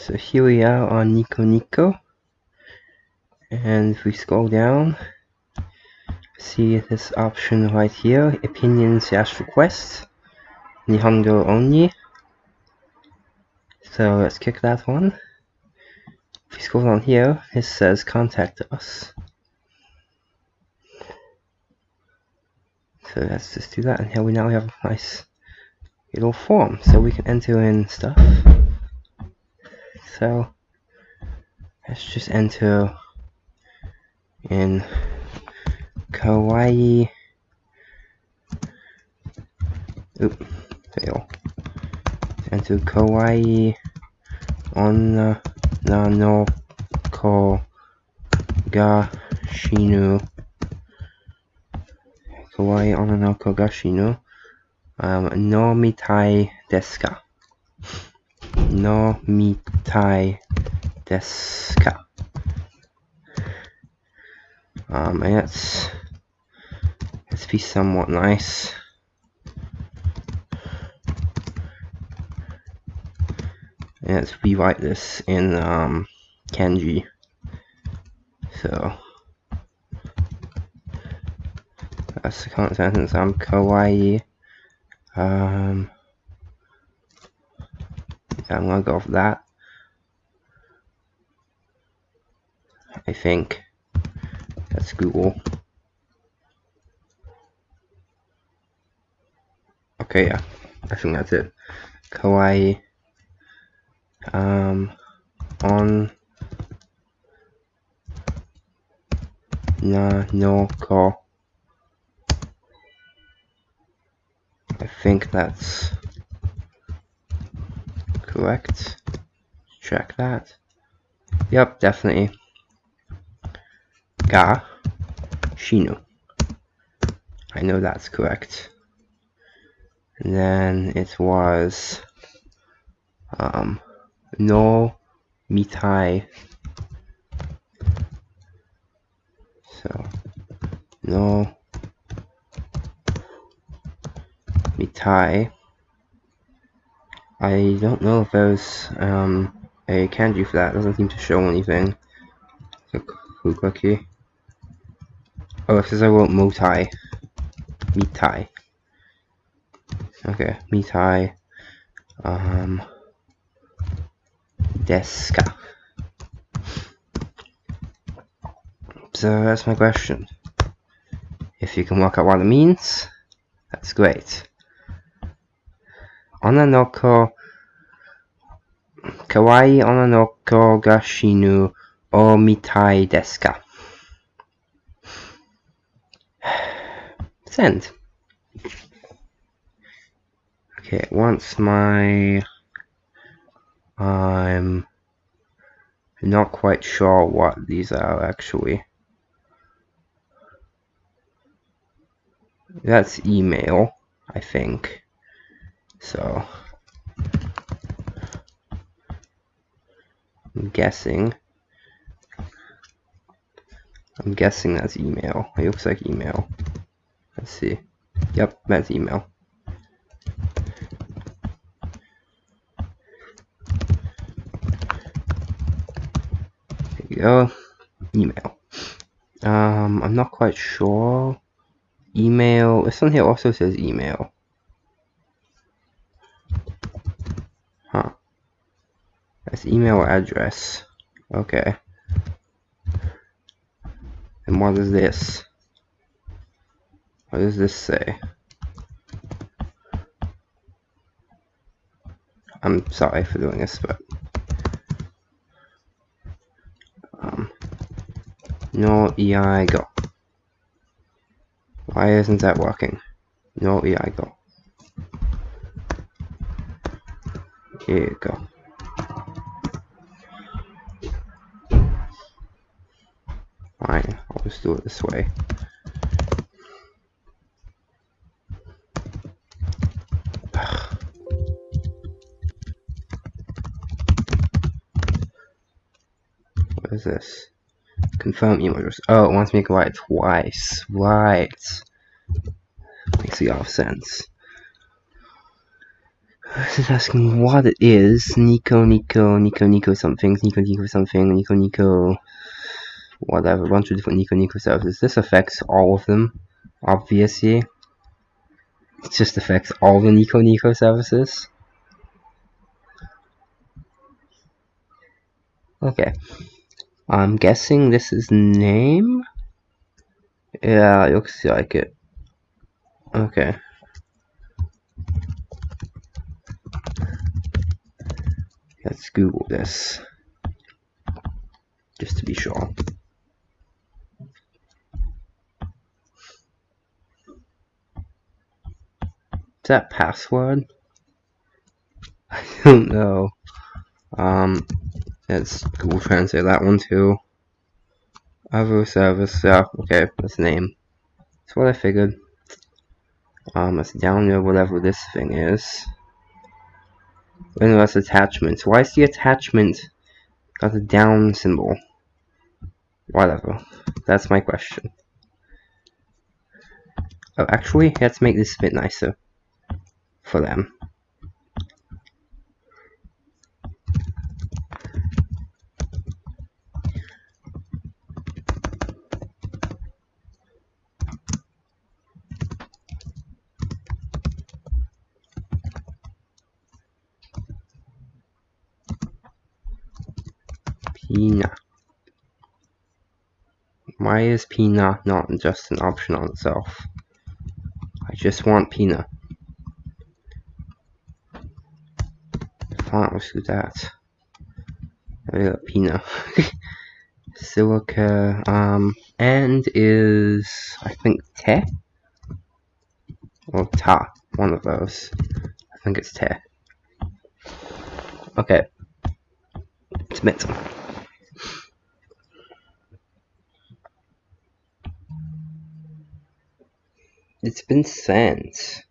So here we are on Nico Nico. And if we scroll down, see this option right here, opinion slash request, Nihongo only. So let's click that one. If we scroll down here, it says contact us. So let's just do that, and here we now have a nice little form, so we can enter in stuff. So let's just enter in kawaii oop fail. Enter kawaii onna nano ko ga shinu kawaii onna no ko ga shinu um, no mitai desu ka no mitai desu ka um, and let's let's be somewhat nice. And let's rewrite this in um, kanji so. That's the current sentence. I'm kawaii. Um, I'm gonna go for that I think that's Google. Okay, yeah, I think that's it. Kawaii. Um, on na no ko. I think that's correct. Check that. Yep, definitely ga shinu. I know that's correct. And then it was um, no mitai. So no mitai. I don't know if there's um, a kanji for that. It doesn't seem to show anything. So, clicky. Oh, it says I want Motai. Mitai. Okay, Mitai. Um, Deska. So that's my question. If you can work out what it means, that's great. Onanoko Kawaii Onanoko Gashinu O Mitai Deska. Send. Okay, once my I'm not quite sure what these are actually. That's email, I think. So I'm guessing. I'm guessing that's email. It looks like email. Let's see. Yep, that's email. There you go. Email. Um, I'm not quite sure. Email. This one here also says email. That's email address. Okay. And what is this? What does this say? I'm sorry for doing this, but um, no EI go. Why isn't that working? No EI go. Here you go. I'll do it this way. What is this? Confirm email address. Oh, it wants me to go it twice. Right. Makes a lot of sense. This is asking what it is. Nico, Nico, Nico, Nico something, Nico, Nico something, Nico, Nico, whatever, a bunch of different Nico, Nico services. This affects all of them, obviously. It just affects all the Nico, Nico services. Okay. I'm guessing this is name? Yeah, looks like it. Okay. Let's Google this. Just to be sure. That password? I don't know. Um, let's Google Translate that one too. Other service, yeah, okay, that's the name. That's what I figured. Um, let's download whatever this thing is. Windows attachments. Why is the attachment got a down symbol? Whatever. That's my question. Oh, actually, let's make this a bit nicer for them. Pina. Why is Pina not just an option on itself? I just want Pina. Let's do that. I got Pina. Silica, um, and is, I think, Te? Or Ta, one of those. I think it's Te. Okay. Submit. It's been sent.